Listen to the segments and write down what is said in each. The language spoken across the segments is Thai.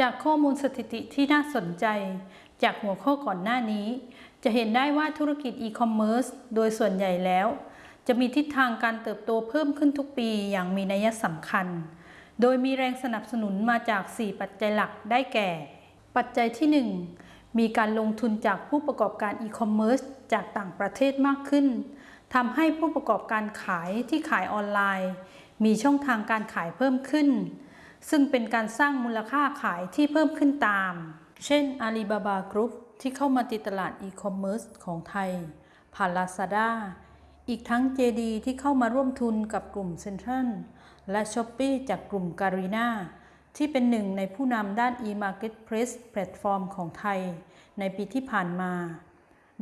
จากข้อมูลสถิติที่น่าสนใจ จากหัวข้อก่อนหน้านี้ จะเห็นได้ว่าธุรกิจอีคอมเมิร์ซโดยส่วนใหญ่แล้ว จะมีทิศทางการเติบโตเพิ่มขึ้นทุกปีอย่างมีนัยสำคัญ โดยมีแรงสนับสนุนมาจาก 4 ปัจจัยหลักได้แก่ ปัจจัยที่ 1 มีการลงทุนจากผู้ประกอบการอีคอมเมิร์ซจากต่างประเทศมากขึ้นทำให้ผู้ประกอบการขายที่ขายออนไลน์ มีช่องทางการขายเพิ่มขึ้น ซึ่งเป็นการสร้างมูลค่าขายที่เพิ่มขึ้นตาม เช่น Alibaba Group ที่เข้ามาตีตลาดอีคอมเมิร์ซของไทย ผ่าน Lazada อีกทั้ง JD ที่เข้ามาร่วมทุนกับกลุ่มเซ็นทรัลและ Shopee จากกลุ่มการีนาที่เป็นหนึ่งในผู้นำด้าน e-marketplace แพลตฟอร์มของไทย ในปีที่ผ่านมา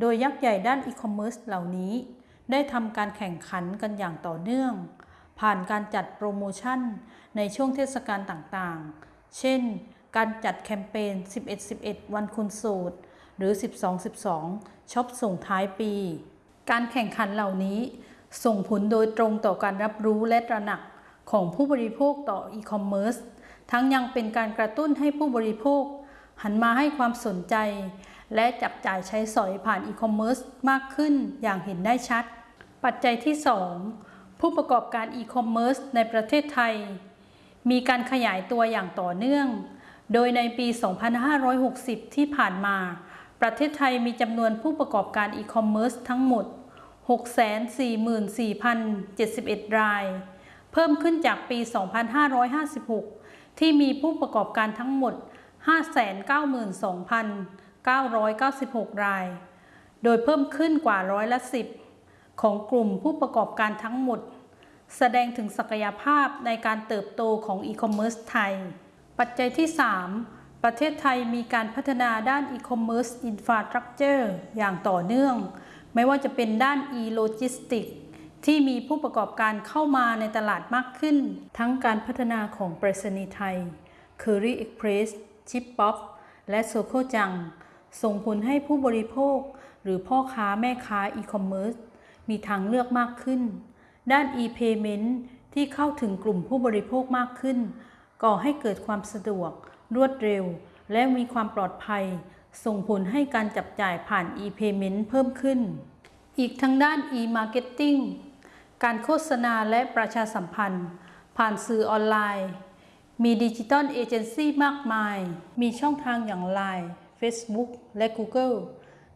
โดยยักษ์ใหญ่ด้านอีคอมเมิร์ซเหล่านี้ ได้ทำการแข่งขันกันอย่างต่อเนื่อง ผ่านการจัดโปรโมชั่นในช่วงเทศกาลต่างๆ เช่น การจัดแคมเปญ 11-11 วันคุณสูตร หรือ 12-12 ช็อปส่งท้ายปี การแข่งขันเหล่านี้ ส่งผลโดยตรงต่อการรับรู้และตระหนักของผู้บริโภคต่ออีคอมเมิร์ซ ทั้งยังเป็นการกระตุ้นให้ผู้บริโภค หันมาให้ความสนใจ และจับจ่ายใช้สอยผ่านอีคอมเมิร์ซมากขึ้นอย่างเห็นได้ชัด ปัจจัยที่ 2 ผู้ประกอบการอีคอมเมิร์ซในประเทศไทย มีการขยายตัวอย่างต่อเนื่อง โดยในปี 2560 ที่ผ่านมา ประเทศไทยมีจำนวนผู้ประกอบการอีคอมเมิร์ซทั้งหมด 644,071 ราย เพิ่มขึ้นจากปี 2556 ที่มีผู้ประกอบการทั้งหมด 592,996 ราย โดยเพิ่มขึ้นกว่าร้อยละ10 ของกลุ่มผู้ประกอบการทั้งหมด แสดงถึงศักยภาพในการเติบโตของอีคอมเมิร์ซไทย ปัจจัยที่ 3 ประเทศไทยมีการพัฒนาด้านอีคอมเมิร์ซ infrastructure อย่างต่อเนื่อง ไม่ว่าจะเป็นด้าน e-logistic ที่มีผู้ประกอบการเข้ามาในตลาดมากขึ้น ทั้งการพัฒนาของไปรษณีย์ไทย Curry Express Chip Pop และโซโคจัง ส่งผลให้ผู้บริโภค หรือพ่อค้าแม่ค้าอีคอมเมิร์ซ มีทางเลือกมากขึ้น ด้าน e-payment ที่เข้าถึงกลุ่มผู้บริโภคมากขึ้น ก่อให้เกิดความสะดวก รวดเร็ว และมีความปลอดภัย ส่งผลให้การจับจ่ายผ่าน e-payment เพิ่มขึ้น อีกทั้งด้าน e-marketing การโฆษณาและประชาสัมพันธ์ ผ่านสื่อออนไลน์ มี digital agency มากมาย มีช่องทางอย่าง Line Facebook และ Google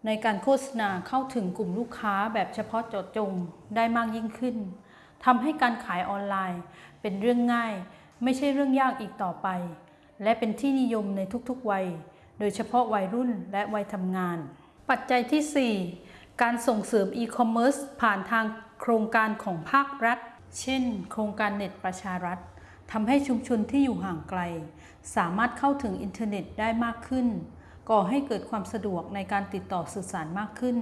ในการโฆษณาเข้าถึงกลุ่มลูกค้าแบบเฉพาะเจาะจงได้มากยิ่งขึ้นทำให้การขายออนไลน์ เป็นเรื่องง่าย ไม่ใช่เรื่องยากอีกต่อไป และเป็นที่นิยมในทุกๆวัย โดยเฉพาะวัยรุ่นและวัยทำงาน ปัจจัยที่ 4 การส่งเสริมอีคอมเมิร์ซผ่านทางโครงการของภาครัฐ เช่น โครงการเน็ตประชารัฐทำให้ชุมชนที่อยู่ห่างไกล สามารถเข้าถึงอินเทอร์เน็ตได้มากขึ้น ก่อให้เกิดความสะดวกในการติดต่อสื่อสารมากขึ้น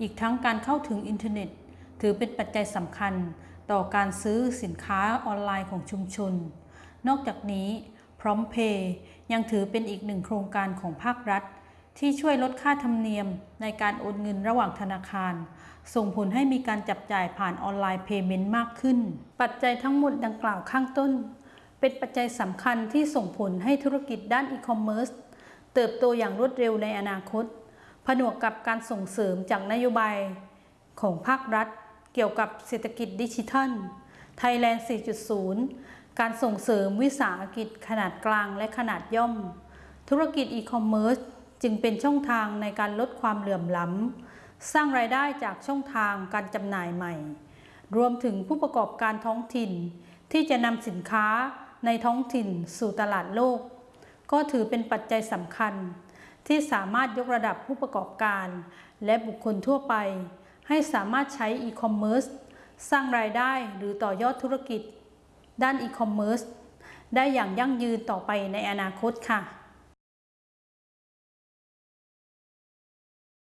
อีกทั้งการเข้าถึงอินเทอร์เน็ต ถือเป็นปัจจัยสำคัญต่อการซื้อสินค้าออนไลน์ของชุมชน นอกจากนี้พร้อมเพย์ยังถือเป็นอีกหนึ่งโครงการของภาครัฐ ที่ช่วยลดค่าธรรมเนียมในการโอนเงินระหว่างธนาคาร ส่งผลให้มีการจับจ่ายผ่านออนไลน์เพย์เมนต์มากขึ้น ปัจจัยทั้งหมดดังกล่าวข้างต้น เป็นปัจจัยสำคัญที่ส่งผลให้ธุรกิจด้านอีคอมเมิร์ซ เติบโตอย่างรวดเร็วในอนาคต ผนวกกับการส่งเสริมจากนโยบายของภาครัฐ เกี่ยวกับเศรษฐกิจดิจิทัล Thailand 4.0 การส่งเสริมวิสาหกิจขนาดกลางและขนาดย่อม ธุรกิจอีคอมเมิร์ซจึงเป็นช่องทางในการลดความเหลื่อมล้ำ สร้างรายได้จากช่องทางการจำหน่ายใหม่ รวมถึงผู้ประกอบการท้องถิ่น ที่จะนำสินค้าในท้องถิ่นสู่ตลาดโลก ก็ถือเป็นปัจจัยสำคัญ ที่สามารถยกระดับผู้ประกอบการ และบุคคลทั่วไป ให้สามารถใช้อีคอมเมิร์ซสร้างรายได้หรือต่อยอดธุรกิจ ด้านอีคอมเมิร์ซได้อย่างยั่งยืนต่อไปในอนาคตค่ะ